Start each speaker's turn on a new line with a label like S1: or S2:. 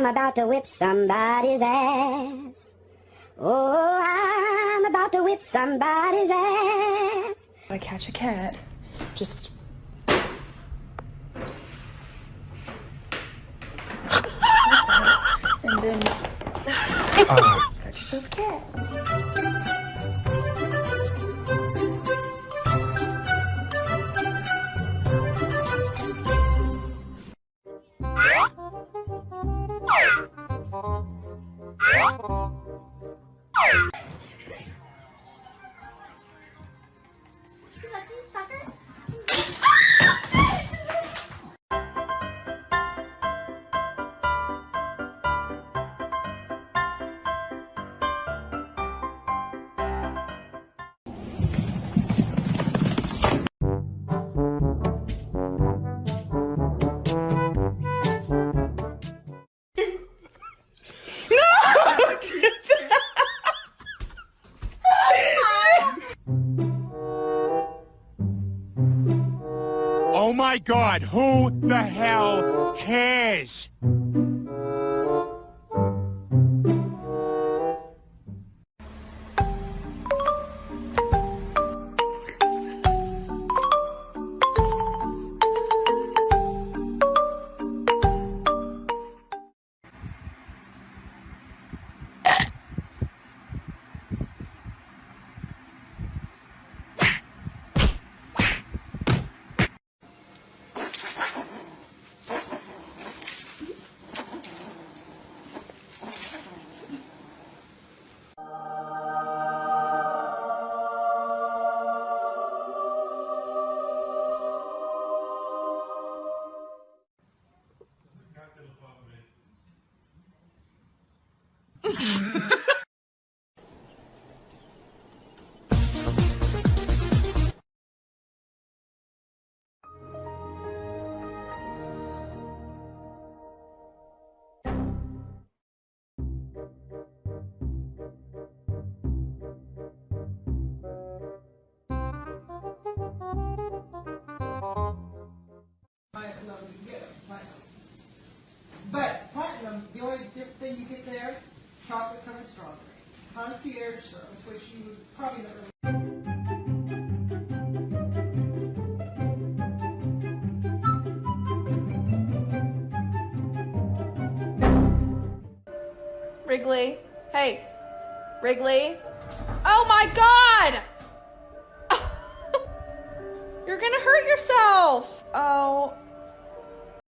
S1: I'm about to whip somebody's ass. Oh, I'm about to whip somebody's ass.
S2: I catch a cat. Just. and then. Got yourself a cat.
S3: Oh my god, who the hell cares?
S4: But platinum, the only different thing you get there, chocolate covered strawberry. Concierge service, which you would probably really.
S2: Wrigley. Hey. Wrigley. Oh my god! You're gonna hurt yourself! Oh.